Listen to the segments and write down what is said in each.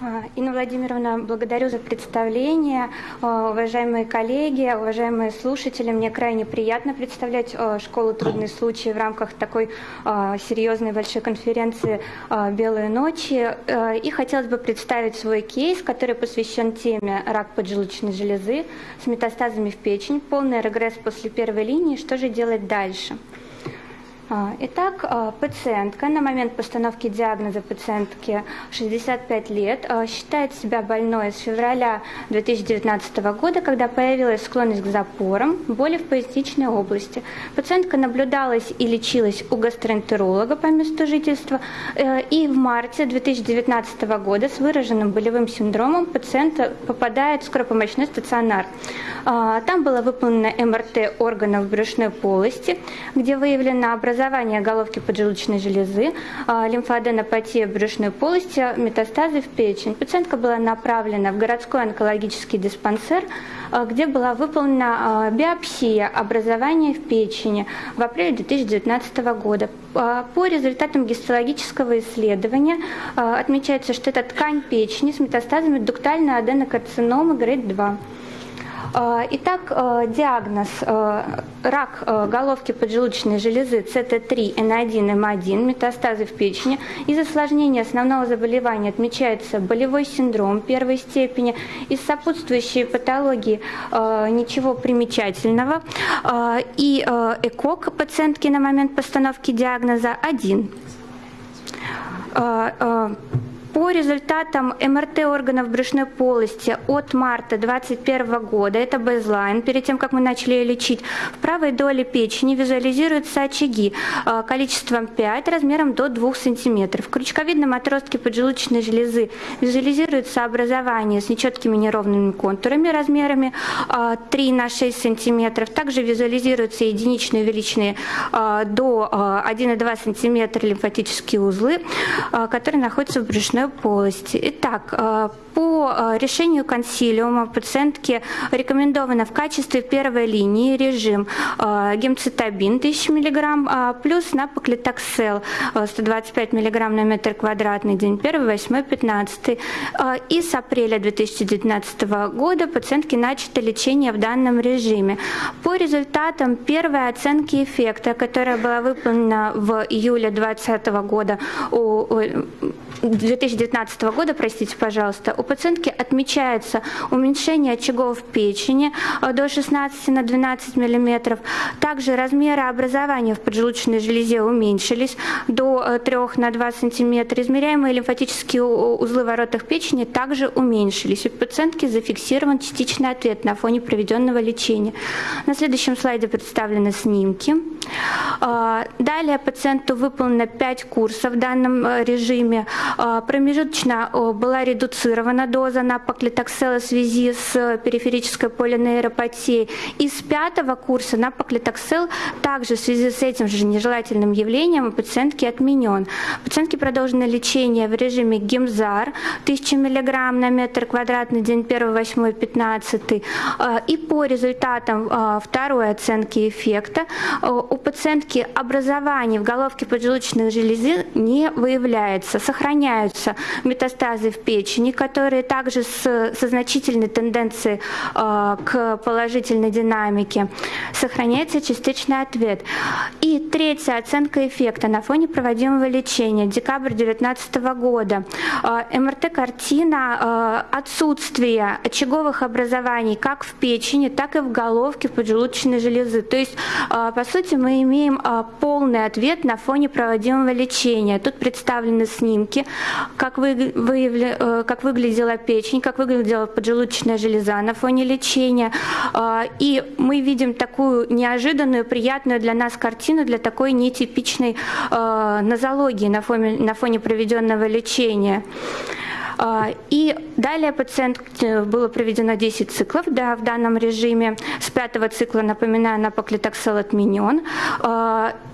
А, Инна Владимировна, благодарю за представление. А, уважаемые коллеги, уважаемые слушатели, мне крайне приятно представлять а, школу «Трудные случаи» в рамках такой серьезной большой конференции «Белые ночи». И хотелось бы представить свой кейс, который посвящен теме рак поджелудочной железы с метастазами в печень, полный регресс после первой линии, что же делать дальше. А, итак, а, пациентка на момент постановки диагноза пациентки 65 лет а, считает себя больной с февраля 2019 года, когда появилась склонность к запорам, боли в поясничной области. Пациентка наблюдалась и лечилась у гастроэнтеролога по месту жительства, э, и в марте 2019 года с выраженным болевым синдромом пациент попадает в скоропомощной стационар. Там было выполнено МРТ органов брюшной полости, где выявлено образование образование головки поджелудочной железы, а, лимфоаденопатия брюшной полости, метастазы в печень. Пациентка была направлена в городской онкологический диспансер, а, где была выполнена а, биопсия образования в печени в апреле 2019 года. По результатам гистологического исследования отмечается, что это ткань печени с метастазами дуктальной аденокарциномы грейд 2. Э, итак, э, диагноз э, рак головки поджелудочной железы cT3N1M1, метастазы в печени. Из осложнения основного заболевания отмечается болевой синдром первой степени. Из сопутствующей патологии ничего примечательного. И ECOG пациентки на момент постановки диагноза 1. По результатам МРТ органов брюшной полости от марта 2021 года, это baseline, перед тем, как мы начали ее лечить, в правой доле печени визуализируются очаги э, количеством 5, размером до 2 см. В крючковидном отростке поджелудочной железы визуализируется образование с нечеткими неровными контурами размерами 3 э, на 6 см. Также визуализируются единичные увеличенные э, до 1,2 см лимфатические узлы, которые находятся в брюшной полости. Итак, э, по э, решению консилиума пациентке рекомендовано в качестве первой линии режим э, гемцитабин 1000 мг плюс напоклитоксел 125 мг на метр квадратный день 1, 8, 15. И с апреля 2019 года пациентки начато лечение в данном режиме. По результатам первой оценки эффекта, которая была выполнена в июле 2020 года у 2019 года, простите, пожалуйста, у пациентки отмечается уменьшение очагов печени э, до 16 на 12 мм. Также размеры образования в поджелудочной железе уменьшились до 3 э, на 2 см. Измеряемые лимфатические узлы воротах печени также уменьшились. У пациентки зафиксирован частичный ответ на фоне проведенного лечения. На следующем слайде представлены снимки. Э, далее пациенту выполнено 5 курсов в данном режиме. Промежуточно была редуцирована доза на поклитоксел в связи с периферической полинейропатией. И с пятого курса на поклитоксел также в связи с этим же нежелательным явлением у пациентки отменен. Пациентке продолжено лечение в режиме ГИМЗАР 1000 мг на метр квадратный день 1, 8, 15. И по результатам а, второй оценки эффекта а, у пациентки образование в головке поджелудочной железы не выявляется, сохраняются метастазы в печени, которые также с, со значительной тенденцией э, к положительной динамике. Сохраняется частичный ответ. И третья оценка эффекта на фоне проводимого лечения. Декабрь 2019 года. Э, МРТ-картина э, отсутствия очаговых образований как в печени, так и в головке поджелудочной железы. То есть, э, по сути, мы имеем э, полный ответ на фоне проводимого лечения. Тут представлены снимки, как, вы, выявля, э, как выглядела печень, как выглядела поджелудочная железа на фоне лечения. А, и мы видим такую неожиданную, приятную для нас картину для такой нетипичной а, нозологии на фоне, на фоне проведенного лечения. А, и далее пациент э, было проведено 10 циклов да, в данном режиме. С пятого цикла, напоминаю, напоклитоксел отменен.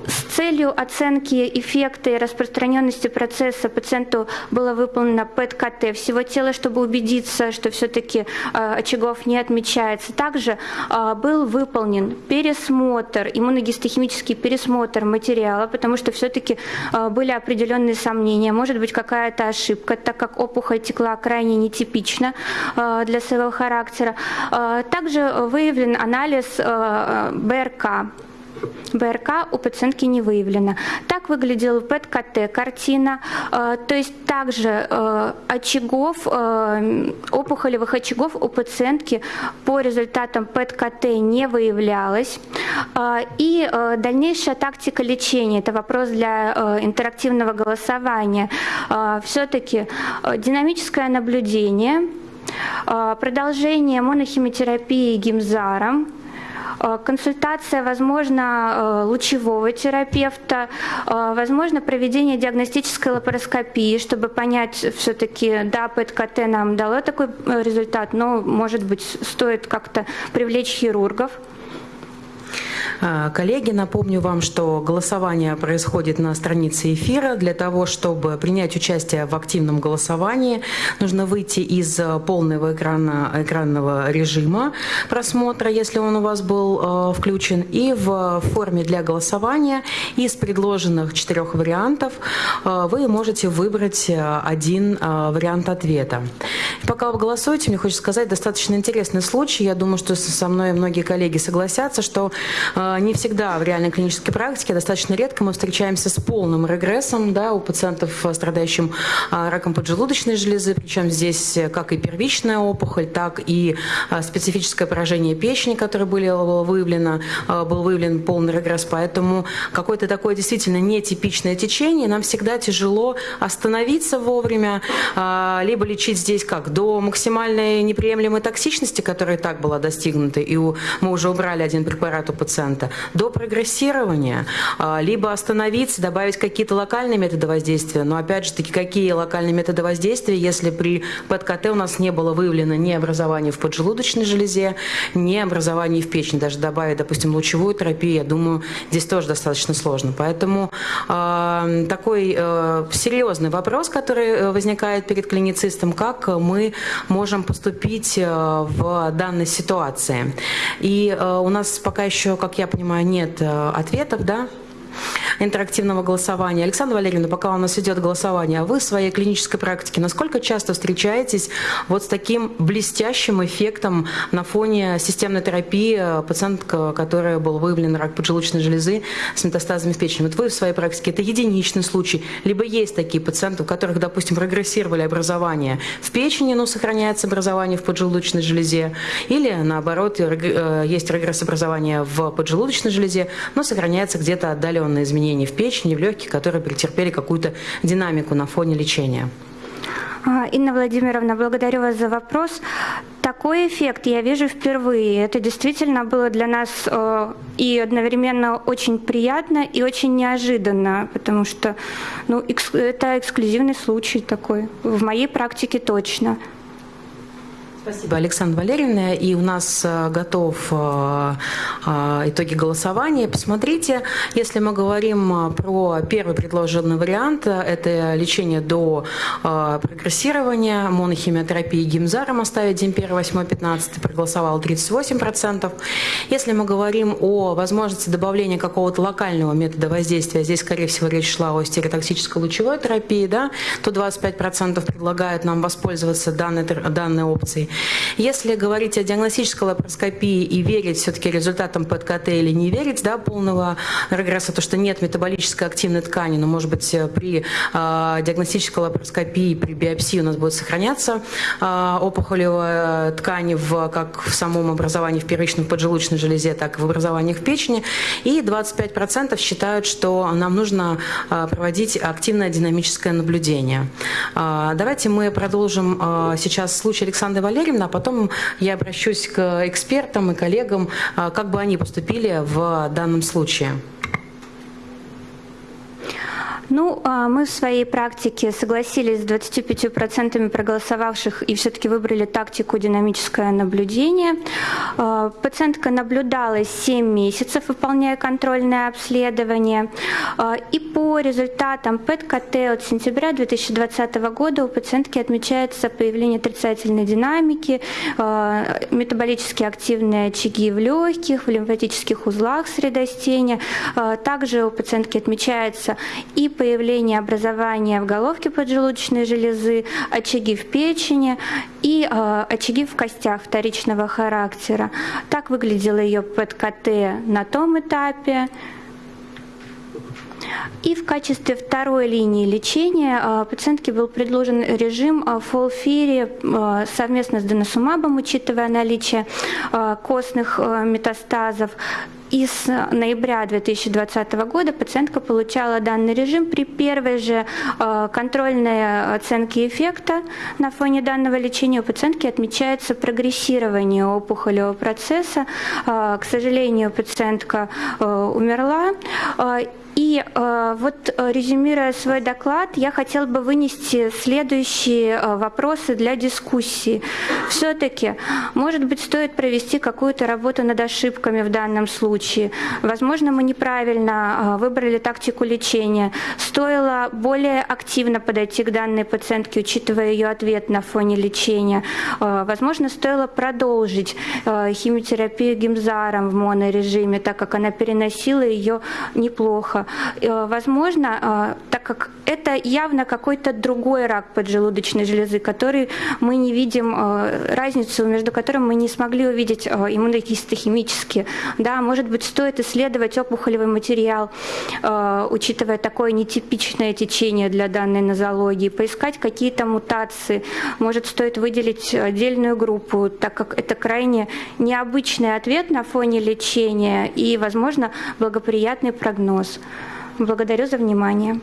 С целью оценки эффекта и распространенности процесса пациенту было выполнено ПЭТ-КТ всего тела, чтобы убедиться, что все-таки очагов не отмечается. Также был выполнен пересмотр, иммуногистохимический пересмотр материала, потому что все-таки были определенные сомнения. Может быть, какая-то ошибка, так как опухоль текла крайне нетипично для своего характера. Также выявлен анализ БРК. БРК у пациентки не выявлено. Так выглядел ПЭТ-КТ картина, то есть также очагов, опухолевых очагов у пациентки по результатам ПЭТ-КТ не выявлялось. И дальнейшая тактика лечения, это вопрос для интерактивного голосования. Все-таки динамическое наблюдение, продолжение монохимиотерапии гимзаром, консультация, возможно, лучевого терапевта, возможно, проведение диагностической лапароскопии, чтобы понять все-таки, да, ПЭТ-КТ нам дало такой результат, но, может быть, стоит как-то привлечь хирургов. А, коллеги, напомню вам, что голосование происходит на странице эфира. Для того, чтобы принять участие в активном голосовании, нужно выйти из полного экрана, экранного режима просмотра, если он у вас был э, включен, и в форме для голосования из предложенных четырех вариантов э, вы можете выбрать один вариант ответа. Пока вы голосуете, мне хочется сказать достаточно интересный случай. Я думаю, что со мной многие коллеги согласятся, что не всегда в реальной клинической практике, достаточно редко мы встречаемся с полным регрессом да, у пациентов, страдающих а, раком поджелудочной железы, причем здесь как и первичная опухоль, так и а, специфическое поражение печени, которое было выявлено, а, был выявлен полный регресс, поэтому какое-то такое действительно нетипичное течение, нам всегда тяжело остановиться вовремя, либо лечить здесь как? До максимальной неприемлемой токсичности, которая и так была достигнута, и мы уже убрали один препарат у пациента, пациента до прогрессирования, а, либо остановиться, добавить какие-то локальные методы воздействия. Но опять же таки, какие локальные методы воздействия, если при ПЭТ-КТ у нас не было выявлено ни образования в поджелудочной железе, ни образования в печени. Даже добавить, допустим, лучевую терапию, я думаю, здесь тоже достаточно сложно. Поэтому э, такой э, серьезный вопрос, который э, возникает перед клиницистом, как мы можем поступить э, в данной ситуации. И э, у нас пока еще, как я понимаю, нет э, ответов, да? Интерактивного голосования. Александра Валерьевна, пока у нас идет голосование, а вы в своей клинической практике насколько часто встречаетесь вот с таким блестящим эффектом на фоне системной терапии пациентка, которая был выявлен рак поджелудочной железы с метастазами в печени? Вот вы в своей практике, это единичный случай, либо есть такие пациенты, у которых, допустим, прогрессировали образование в печени, но сохраняется образование в поджелудочной железе, или наоборот, э, есть регресс образования в поджелудочной железе, но сохраняется где-то отдаленное изменение изменений в печени, в легких, которые претерпели какую-то динамику на фоне лечения. А, Инна Владимировна, благодарю вас за вопрос. Такой эффект я вижу впервые. Это действительно было для нас э, и одновременно очень приятно и очень неожиданно, потому что ну, это эксклюзивный случай такой. В моей практике точно. Спасибо, Александра Валерьевна. И у нас э, готов э, э, итоги голосования. Посмотрите, если мы говорим про первый предложенный вариант, это лечение до прогрессирования, монохимиотерапии гимзаром оставить день 1, 8, 15, проголосовало 38%. Если мы говорим о возможности добавления какого-то локального метода воздействия, здесь, скорее всего, речь шла о стереотоксической лучевой терапии, да, то 25% предлагают нам воспользоваться данной, данной опцией. Если говорить о диагностической лапароскопии и верить все-таки результатам ПЭТ-КТ или не верить да, полного регресса, то что нет метаболической активной ткани, но может быть при э, диагностической лапароскопии, при биопсии у нас будет сохраняться э, опухолевая ткань в, как в самом образовании в первичном поджелудочной железе, так и в образованиях в печени. И 25% считают, что нам нужно э, проводить активное динамическое наблюдение. Э, давайте мы продолжим э, сейчас случай Александры Валерьевны Валерьевна, а потом я обращусь к экспертам и коллегам, а, как бы они поступили в данном случае. Ну, а, мы в своей практике согласились с 25% проголосовавших и все-таки выбрали тактику динамическое наблюдение. А, пациентка наблюдалась 7 месяцев, выполняя контрольное обследование. А, и по результатам ПЭТ-КТ от сентября 2020 года у пациентки отмечается появление отрицательной динамики, метаболически активные очаги в легких, в лимфатических узлах средостения. Также у пациентки отмечается и появление образования в головке поджелудочной железы, очаги в печени и э, очаги в костях вторичного характера. Так выглядело ее ПЭТ-КТ на том этапе. И в качестве второй линии лечения э, пациентке был предложен режим э, фолфири совместно с деносумабом, учитывая наличие костных метастазов. И с ноября 2020 года пациентка получала данный режим при первой же контрольной оценке эффекта на фоне данного лечения у пациентки отмечается прогрессирование опухолевого процесса. К сожалению, пациентка умерла. И э, вот э, резюмируя свой доклад, я хотела бы вынести следующие э, вопросы для дискуссии. Все-таки, может быть, стоит провести какую-то работу над ошибками в данном случае. Возможно, мы неправильно э, выбрали тактику лечения. Стоило более активно подойти к данной пациентке, учитывая ее ответ на фоне лечения. Э, возможно, стоило продолжить э, химиотерапию гимзаром в монорежиме, так как она переносила ее неплохо. Э, возможно, э, так как это явно какой-то другой рак поджелудочной железы, который мы не видим, э, разницу между которым мы не смогли увидеть иммунохимически. Да, может быть, стоит исследовать опухолевый материал, учитывая такое нетипичное течение для данной нозологии, поискать какие-то мутации. Может, стоит выделить отдельную группу, так как это крайне необычный ответ на фоне лечения и, возможно, благоприятный прогноз. Благодарю за внимание.